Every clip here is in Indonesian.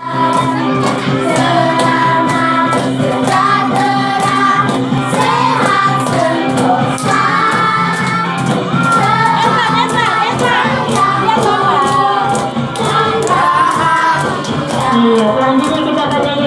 Iya, selanjutnya kita akan nyanyi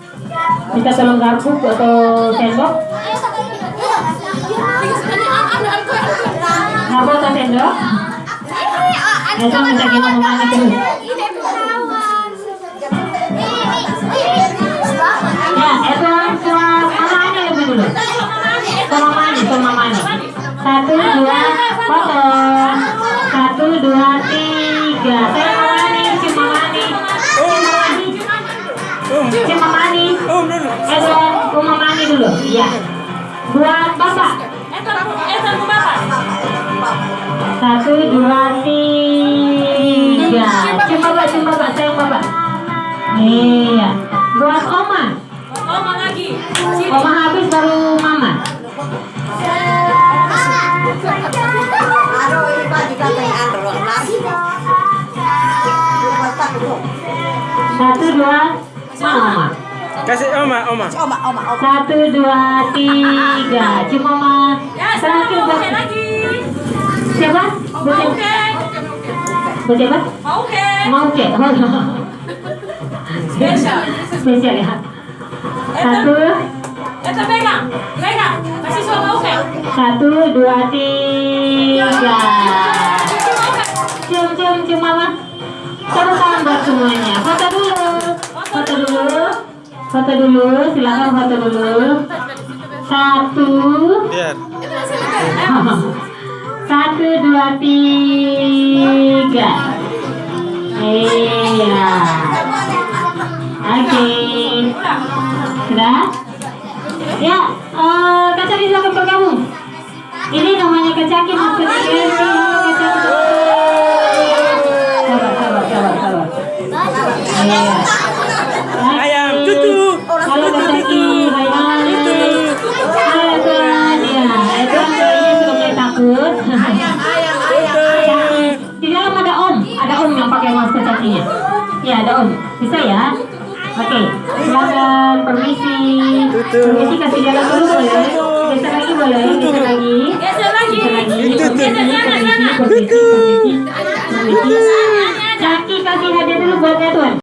Bisa tolong garpu atau sendok? Garpu atau sendok? Minta gimana Mama Ani Iya. Buat Bapak. Satu, dua, tiga. Cium Bapak, cium Bapak, sayang Bapak. Iya. Buat Oma. Oma habis baru Mama. Satu, dua, mana Oma? Kasih oma, oma. Satu, dua, tiga. Cium Oma. Terakhir buat siapa? Buat siapa? Buat siapa? Mau ke? Spesial ya. Satu, satu, dua, tiga. Cium, cium, cium mama. Tepuk tangan buat semuanya. Foto dulu. Silakan foto dulu. Satu. Biar. Satu, dua, tiga. Iya. Oke. Sudah? Ya, eh Kacaki silakan bergabung. Ini namanya Kacaki maksudnya. Sabar, sabar, sabar, sabar. Iya. Bisa ya? Oke, silakan permisi. Permisi kasih jalan dulu boleh. Geser lagi boleh, geser lagi.